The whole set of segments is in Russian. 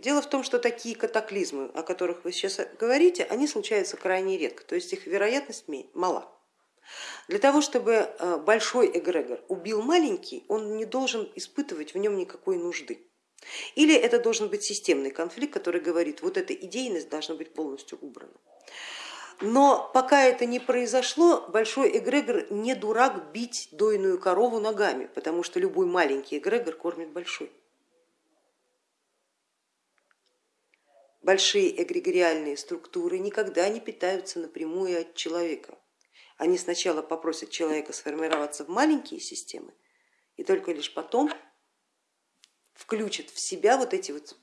Дело в том, что такие катаклизмы, о которых вы сейчас говорите, они случаются крайне редко, то есть их вероятность мала. Для того, чтобы э, большой эгрегор убил маленький, он не должен испытывать в нем никакой нужды. Или это должен быть системный конфликт, который говорит, вот эта идейность должна быть полностью убрана. Но пока это не произошло, большой эгрегор не дурак бить дойную корову ногами, потому что любой маленький эгрегор кормит большой. Большие эгрегориальные структуры никогда не питаются напрямую от человека. Они сначала попросят человека сформироваться в маленькие системы и только лишь потом включат в себя вот эти вот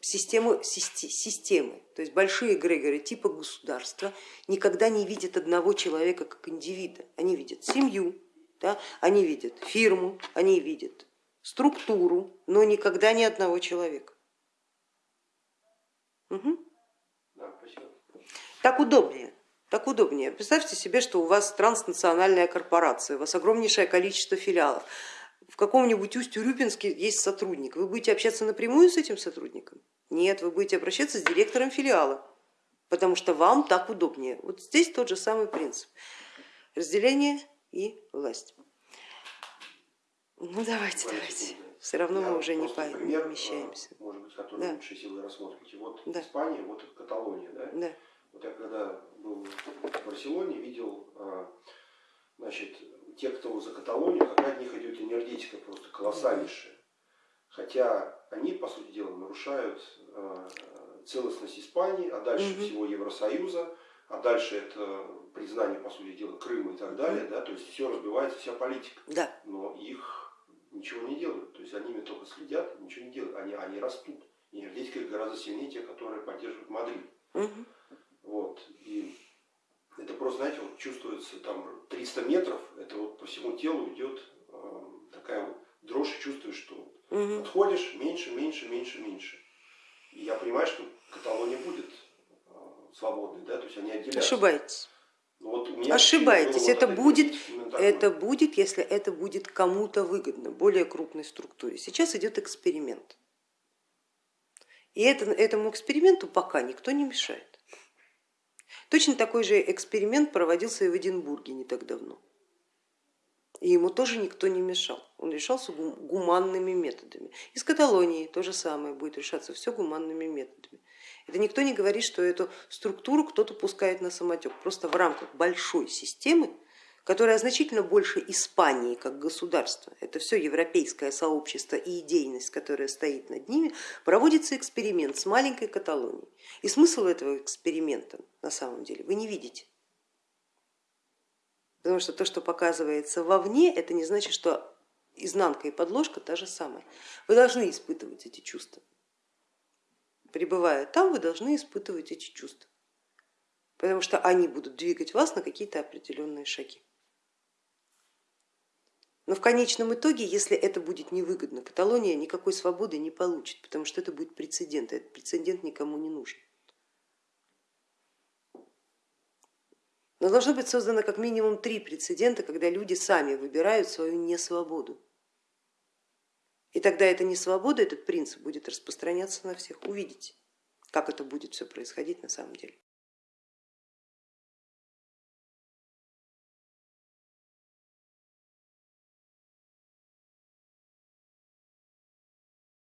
системы, системы. То есть большие эгрегоры типа государства никогда не видят одного человека как индивида. Они видят семью, да, они видят фирму, они видят структуру, но никогда ни одного человека. Угу. Так удобнее. Так удобнее. Представьте себе, что у вас транснациональная корпорация, у вас огромнейшее количество филиалов. В каком-нибудь Усть-Урюпинске есть сотрудник. Вы будете общаться напрямую с этим сотрудником? Нет, вы будете обращаться с директором филиала, потому что вам так удобнее. Вот здесь тот же самый принцип. Разделение и власть. Ну давайте, давайте. Все равно Я мы уже не пример, помещаемся. Может быть, который да. лучшей силы рассмотрите. Вот да. Испания, вот Каталония. Да? Да. Вот я когда был в Барселоне, видел, а, значит, те, кто за Каталонию, какая от них идет энергетика просто колоссальнейшая. Хотя они, по сути дела, нарушают а, целостность Испании, а дальше угу. всего Евросоюза, а дальше это признание, по сути дела, Крыма и так далее, да, то есть все разбивается, вся политика. Да. Но их ничего не делают. То есть они ими только следят, ничего не делают. Они, они растут. И энергетика гораздо сильнее тех, которые поддерживают Мадрид. Угу. Вот. И это просто, знаете, вот чувствуется там 300 метров, это вот по всему телу идет э, такая вот дрожь, и чувствуешь, что угу. отходишь меньше, меньше, меньше, меньше. И я понимаю, что Каталония будет э, свободной, да, то есть они отделяются. Ошибаетесь. Ну, вот Ошибаетесь, это будет, это будет, если это будет кому-то выгодно, более крупной структуре. Сейчас идет эксперимент. И это, этому эксперименту пока никто не мешает. Точно такой же эксперимент проводился и в Эдинбурге не так давно. И ему тоже никто не мешал. Он решался гуманными методами. Из Каталонии то же самое будет решаться все гуманными методами. Это никто не говорит, что эту структуру кто-то пускает на самотек. Просто в рамках большой системы, которая значительно больше Испании как государства, это все европейское сообщество и идейность, которая стоит над ними, проводится эксперимент с маленькой Каталонией. И смысл этого эксперимента на самом деле вы не видите. Потому что то, что показывается вовне, это не значит, что изнанка и подложка та же самая. Вы должны испытывать эти чувства пребывая там, вы должны испытывать эти чувства, потому что они будут двигать вас на какие-то определенные шаги. Но в конечном итоге, если это будет невыгодно, Каталония никакой свободы не получит, потому что это будет прецедент, этот прецедент никому не нужен. Но должно быть создано как минимум три прецедента, когда люди сами выбирают свою несвободу. И тогда это не свобода, этот принцип будет распространяться на всех. Увидите, как это будет все происходить на самом деле.